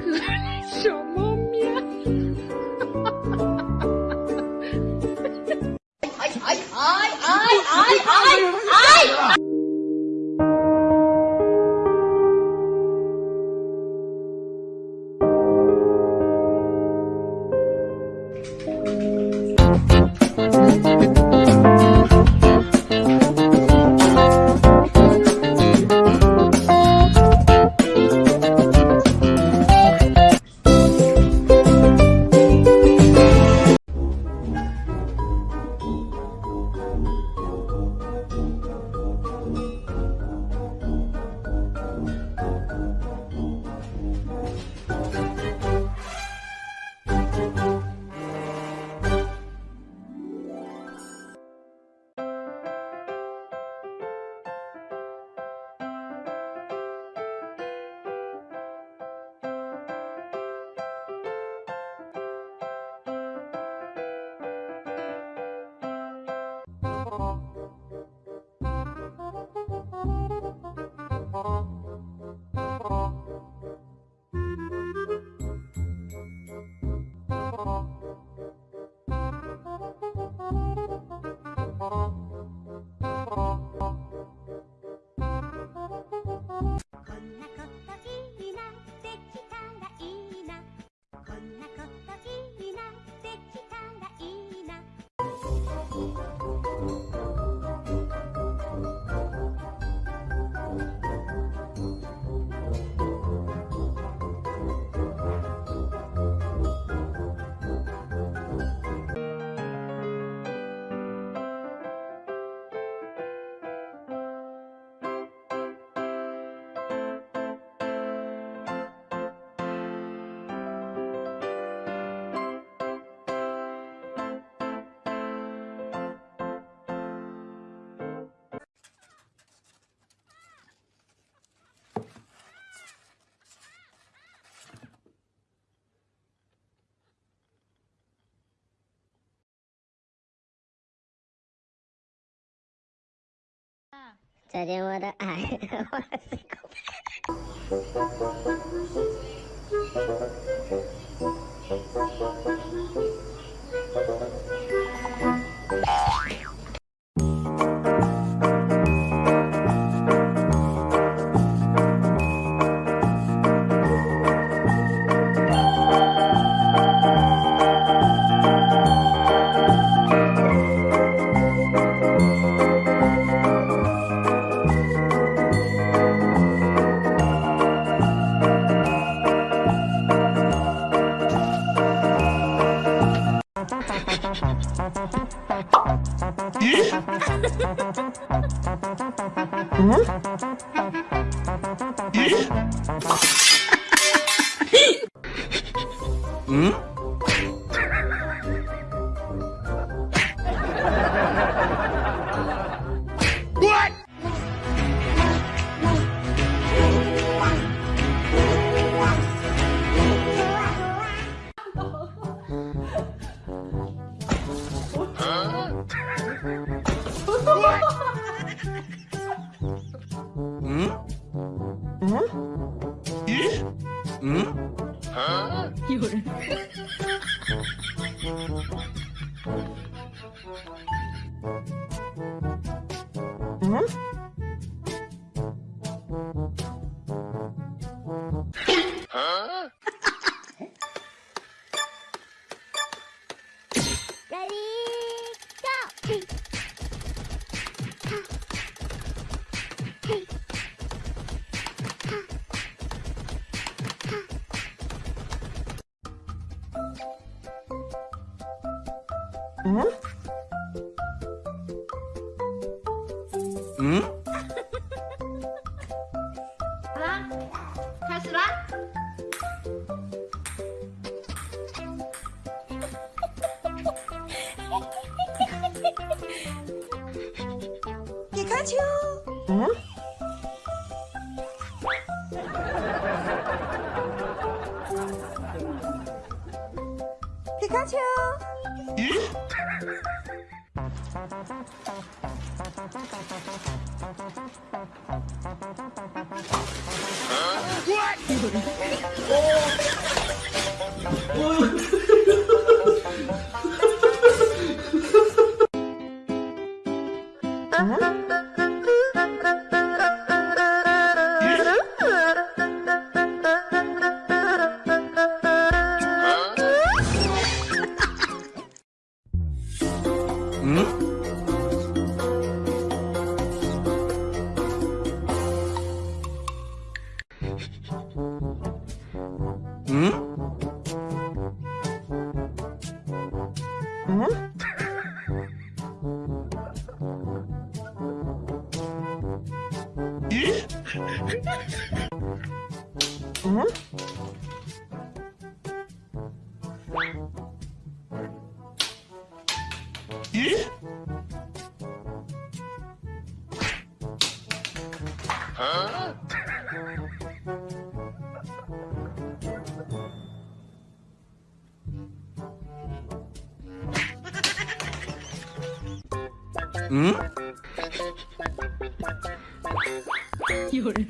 可爱，什么？you. 再见我的爱，我的心口。嗯？嗯嗯 Mm-hmm. 好啦，开始啦！皮卡丘，嗯？皮卡丘，Uh-huh. 뭐지? 응? 예? 어? 응? 有人。